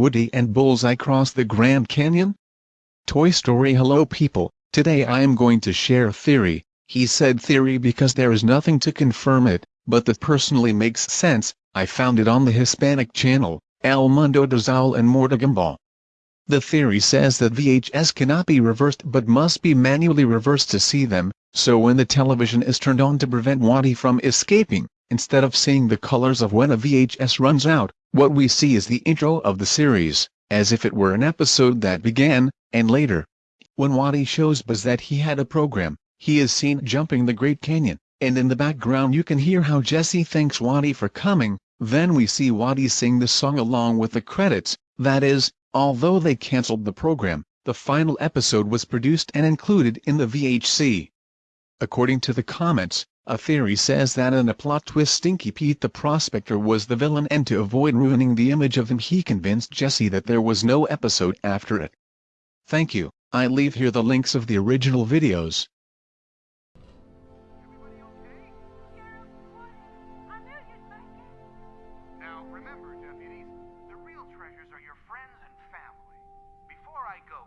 Woody and Bullseye cross the Grand Canyon? Toy Story Hello people, today I am going to share a theory, he said theory because there is nothing to confirm it, but that personally makes sense, I found it on the Hispanic channel, El Mundo de Saul and Mortigambal. The theory says that VHS cannot be reversed but must be manually reversed to see them, so when the television is turned on to prevent Woody from escaping, instead of seeing the colors of when a VHS runs out, what we see is the intro of the series, as if it were an episode that began, and later. When Woody shows Buzz that he had a program, he is seen jumping the Great Canyon, and in the background you can hear how Jesse thanks Woody for coming, then we see Woody sing the song along with the credits, that is, although they cancelled the program, the final episode was produced and included in the VHC. According to the comments, a theory says that in a plot twist Stinky Pete the Prospector was the villain and to avoid ruining the image of him he convinced Jesse that there was no episode after it. Thank you, I leave here the links of the original videos. Now, remember, deputies, the real treasures are your friends and family. Before I go,